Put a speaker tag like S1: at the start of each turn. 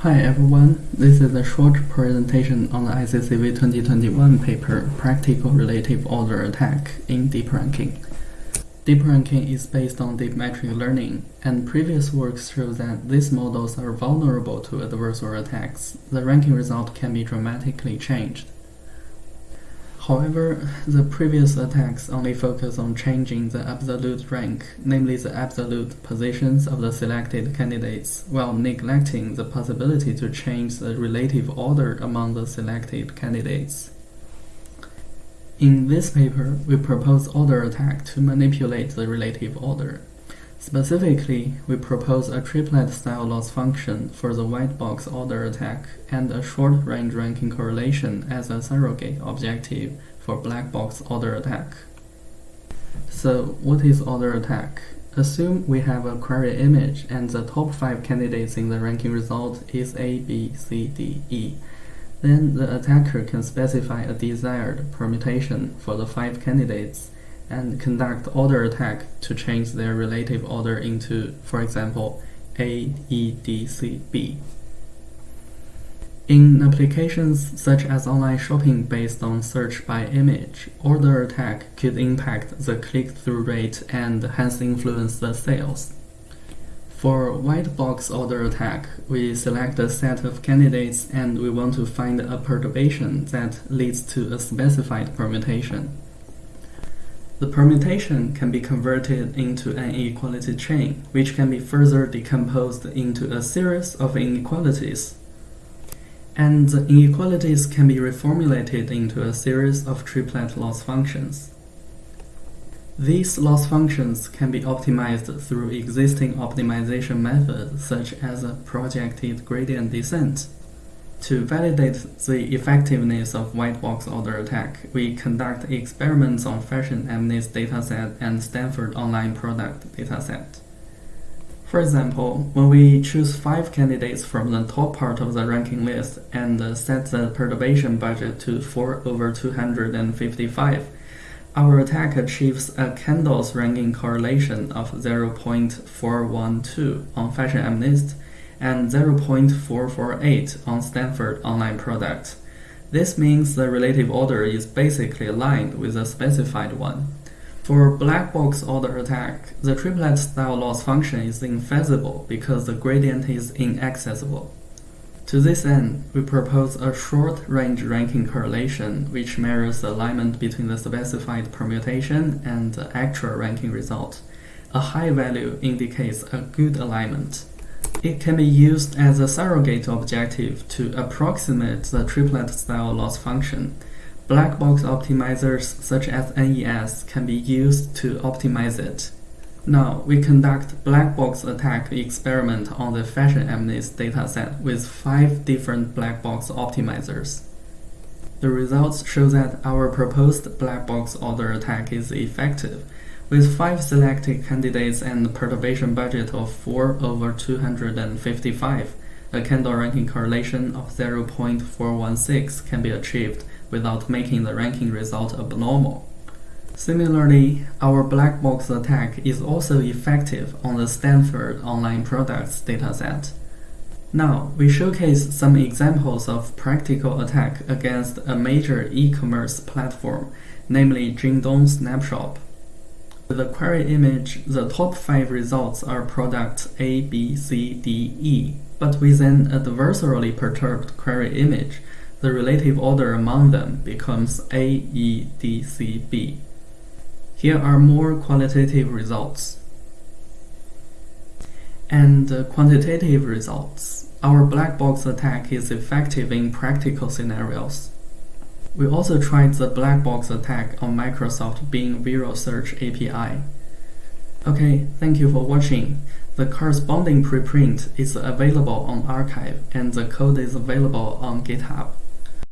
S1: Hi everyone, this is a short presentation on the ICCV 2021 paper Practical Relative Order Attack in Deep Ranking. Deep ranking is based on deep metric learning, and previous works show that these models are vulnerable to adversarial attacks. The ranking result can be dramatically changed. However, the previous attacks only focus on changing the absolute rank, namely the absolute positions of the selected candidates, while neglecting the possibility to change the relative order among the selected candidates. In this paper, we propose order attack to manipulate the relative order. Specifically, we propose a triplet-style loss function for the white box order attack and a short-range ranking correlation as a surrogate objective for black box order attack. So, what is order attack? Assume we have a query image and the top 5 candidates in the ranking result is A, B, C, D, E. Then the attacker can specify a desired permutation for the five candidates and conduct order attack to change their relative order into, for example, A, E, D, C, B. In applications such as online shopping based on search by image, order attack could impact the click-through rate and hence influence the sales. For white box order attack, we select a set of candidates and we want to find a perturbation that leads to a specified permutation. The permutation can be converted into an inequality chain, which can be further decomposed into a series of inequalities. And the inequalities can be reformulated into a series of triplet loss functions. These loss functions can be optimized through existing optimization methods such as projected gradient descent. To validate the effectiveness of white box order attack, we conduct experiments on Fashion MNIST dataset and Stanford Online Product dataset. For example, when we choose five candidates from the top part of the ranking list and set the perturbation budget to 4 over 255, our attack achieves a Kendall's ranking correlation of 0.412 on Fashion MNIST and 0.448 on Stanford Online Product. This means the relative order is basically aligned with the specified one. For black box order attack, the triplet style loss function is infeasible because the gradient is inaccessible. To this end, we propose a short-range ranking correlation which measures the alignment between the specified permutation and the actual ranking result. A high value indicates a good alignment. It can be used as a surrogate objective to approximate the triplet-style loss function. Black box optimizers such as NES can be used to optimize it. Now, we conduct black box attack experiment on the Fashion MNIST dataset with five different black box optimizers. The results show that our proposed black box order attack is effective. With five selected candidates and perturbation budget of 4 over 255, a Kendall ranking correlation of 0.416 can be achieved without making the ranking result abnormal. Similarly, our black box attack is also effective on the Stanford Online Products dataset. Now, we showcase some examples of practical attack against a major e-commerce platform, namely Jingdong Snapshop. With the query image, the top 5 results are products A, B, C, D, E, but with an adversarially perturbed query image, the relative order among them becomes A, E, D, C, B. Here are more qualitative results. And uh, quantitative results. Our black box attack is effective in practical scenarios. We also tried the black box attack on Microsoft Bing Visual Search API. Okay, thank you for watching. The corresponding preprint is available on arXiv and the code is available on GitHub.